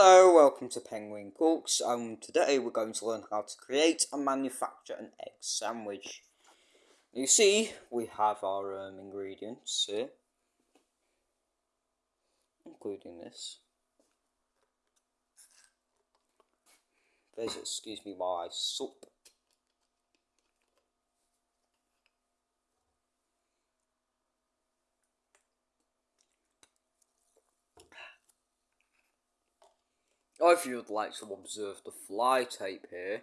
Hello, welcome to Penguin Cooks. Um, today we're going to learn how to create and manufacture an egg sandwich. You see, we have our um, ingredients here, including this. There's, excuse me I sup. If you would like to observe the fly tape here,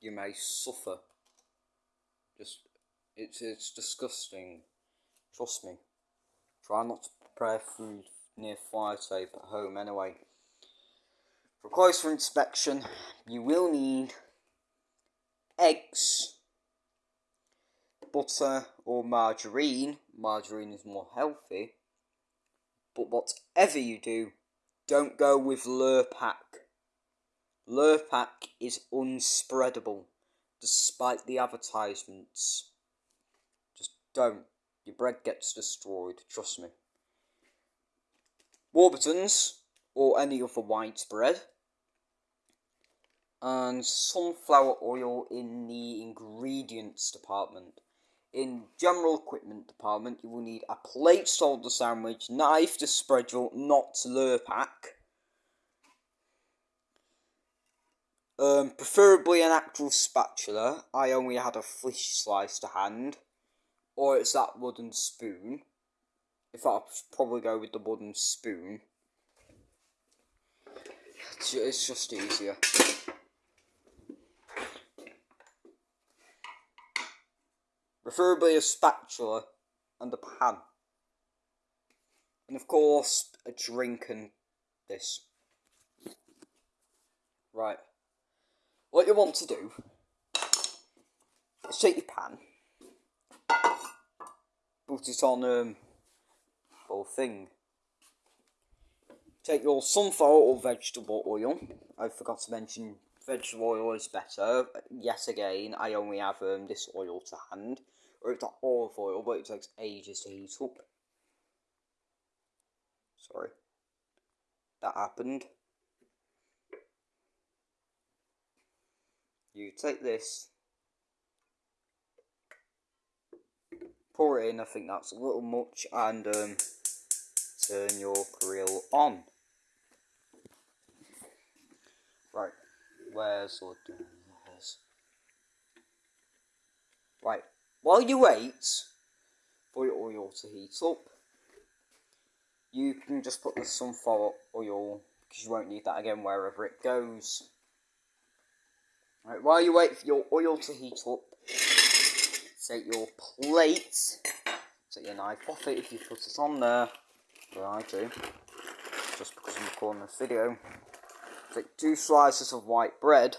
you may suffer. Just, it's, it's disgusting. Trust me. Try not to prepare food near fly tape at home anyway. For closer inspection, you will need eggs, butter or margarine. Margarine is more healthy. But whatever you do, don't go with Lurpak. Lurpak is unspreadable, despite the advertisements. Just don't. Your bread gets destroyed, trust me. Warburtons, or any other white bread, and sunflower oil in the ingredients department. In general equipment department, you will need a plate solder sandwich, knife to spread your not Lurpak, um, preferably an actual spatula. I only had a fish slice to hand, or it's that wooden spoon. If I'll probably go with the wooden spoon. It's just easier. Preferably a spatula and a pan. And of course, a drink and this. Right. What you want to do is take your pan, put it on um, full thing. Take your sunflower or vegetable oil. I forgot to mention vegetable oil is better. Yet again, I only have um, this oil to hand or it's not olive oil, but it takes ages to heat up. Sorry. That happened. You take this, pour it in, I think that's a little much, and um, turn your grill on. Right, where's the Right, while you wait for your oil to heat up, you can just put the sunflower oil, because you won't need that again wherever it goes. Right, while you wait for your oil to heat up, take your plate, take your knife off it if you put it on there, well I do, just because I'm recording this video. Take two slices of white bread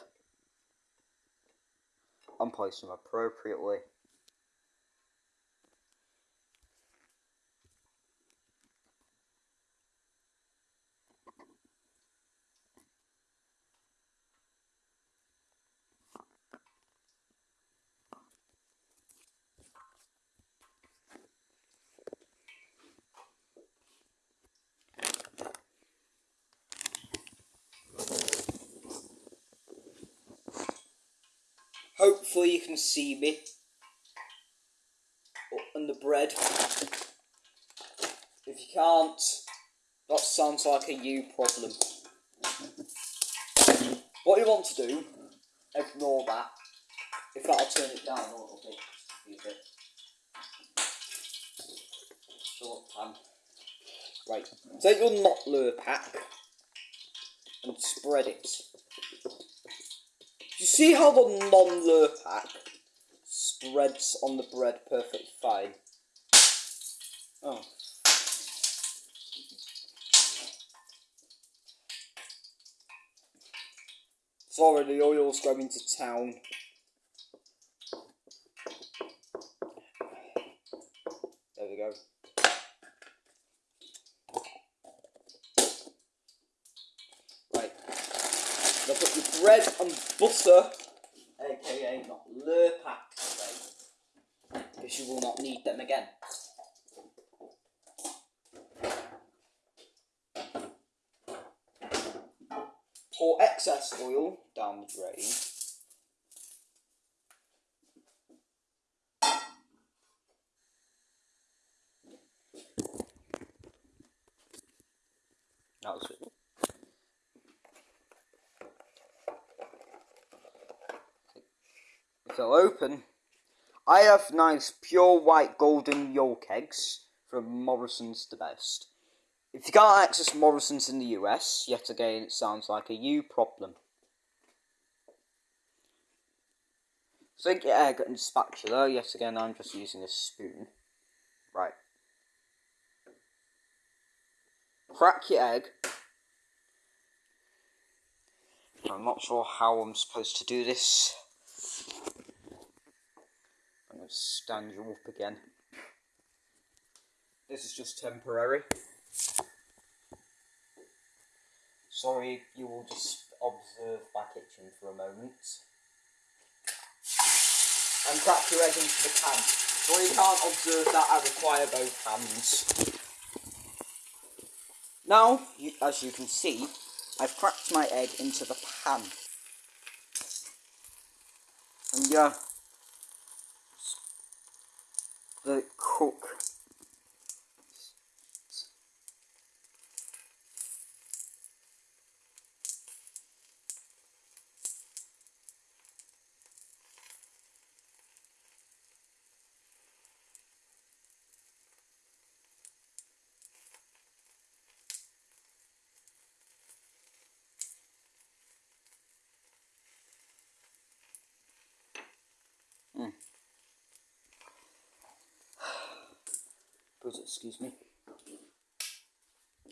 and place them appropriately. Hopefully you can see me. Oh, and the bread. If you can't, that sounds like a you problem. What you want to do, ignore that. If that'll turn it down a little bit. Short pan. Right, take your not lure pack and spread it you see how the non-Lurpak spreads on the bread perfectly fine? Oh. Sorry, the oil's going to town. There we go. Now put your bread and aka not Lurpak away, because you will not need them again. pour excess oil down the drain. That was it. They'll open, I have nice pure white golden yolk eggs from Morrison's the best. If you can't access Morrison's in the US, yet again it sounds like a you problem. Sink your egg and spatula, yet again I'm just using a spoon. Right. Crack your egg. I'm not sure how I'm supposed to do this. To stand you up again. This is just temporary. Sorry, you will just observe my kitchen for a moment. And crack your egg into the pan. Sorry you can't observe that, I require both hands. Now, you, as you can see, I've cracked my egg into the pan. And yeah, the cook. Mm. Excuse me.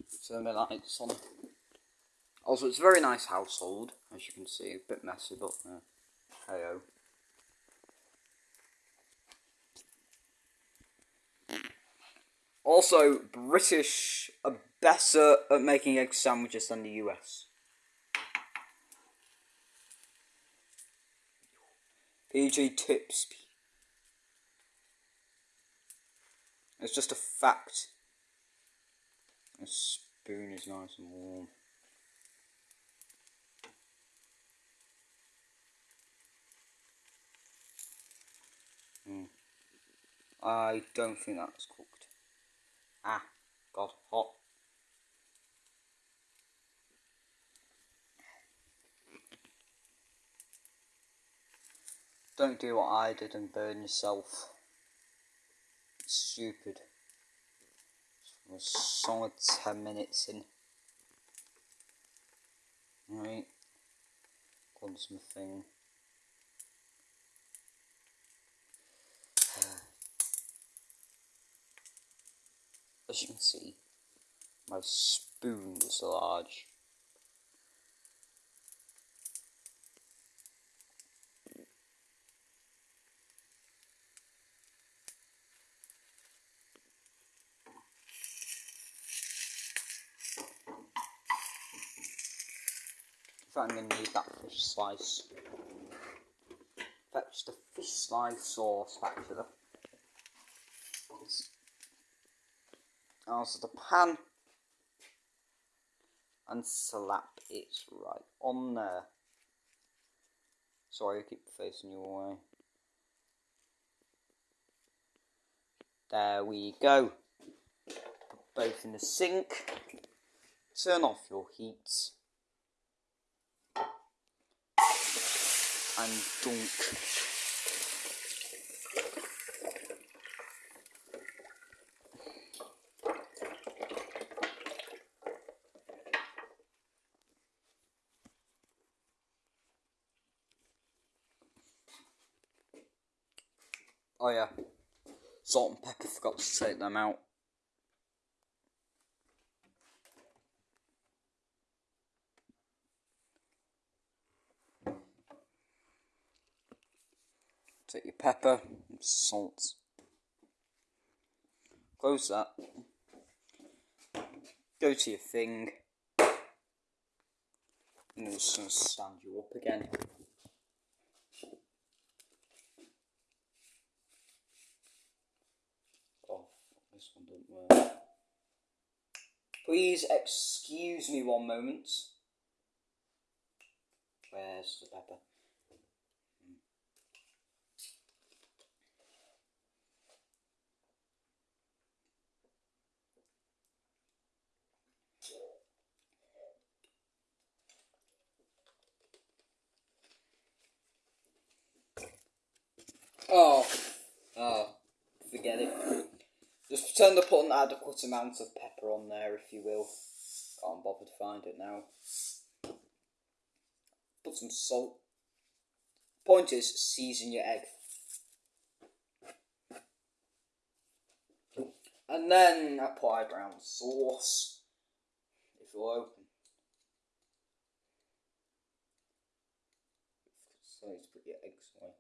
So my lights on. Also, it's a very nice household, as you can see. A bit messy, but uh, hey Also, British are better at making egg sandwiches than the US. PG tips. It's just a fact. A spoon is nice and warm. Mm. I don't think that's cooked. Ah, got hot. Don't do what I did and burn yourself. Stupid. We're solid 10 minutes in. Right. Close my thing. As you can see, my spoon is large. I'm going to need that fish slice. Fetch the fish slice sauce spatula. Also the pan. And slap it right on there. Sorry, I keep facing you away. There we go. Put both in the sink. Turn off your heat. And dunk. Oh yeah, salt and pepper forgot to take them out. Take your pepper and salt. Close that. Go to your thing. And it's going to stand you up again. Oh, this one didn't work. Please excuse me one moment. Where's the pepper? Oh, oh, forget it. Just pretend to put an adequate amount of pepper on there, if you will. Can't bother to find it now. Put some salt. Point is, season your egg. And then apply brown sauce. If you'll open. So to put your eggs away.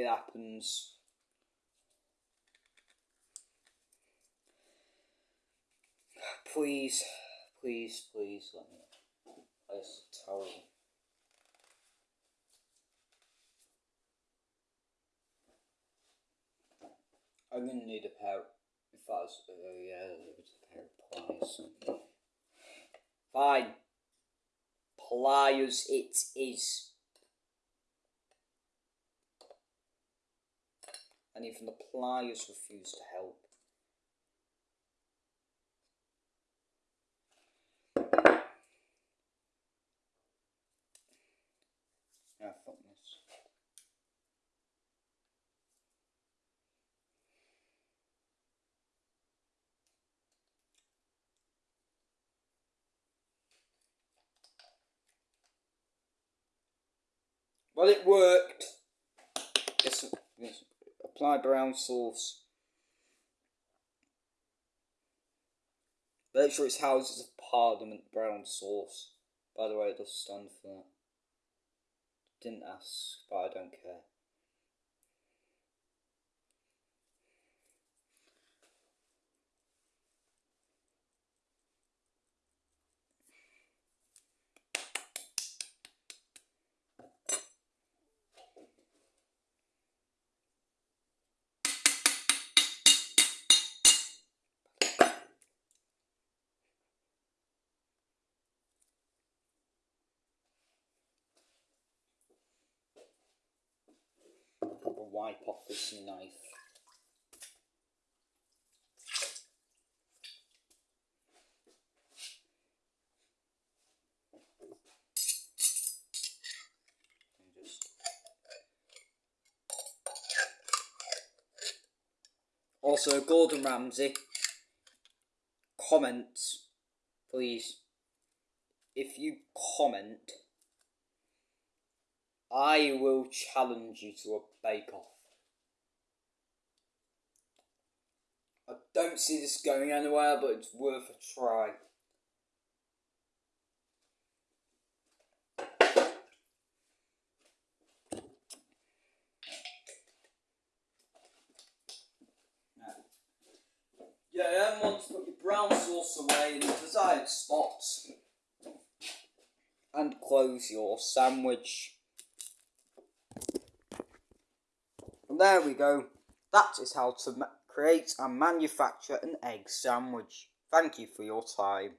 It happens. Please, please, please let me. That's terrible. I'm gonna need a pair. If was, oh uh, yeah, a pair of pliers. Fine. Pliers it is. And even the pliers refused to help. Well, it worked. Yes, yes. Apply brown sauce. Make sure it's Houses of Parliament brown sauce. By the way, it does stand for that. Didn't ask, but I don't care. Wipe off this knife. Also, Gordon Ramsay, comment, please. If you comment, I will challenge you to a bake off. I don't see this going anywhere, but it's worth a try. Yeah, then want to put your brown sauce away in the desired spots and close your sandwich. And there we go. That is how to create and manufacture an egg sandwich. Thank you for your time.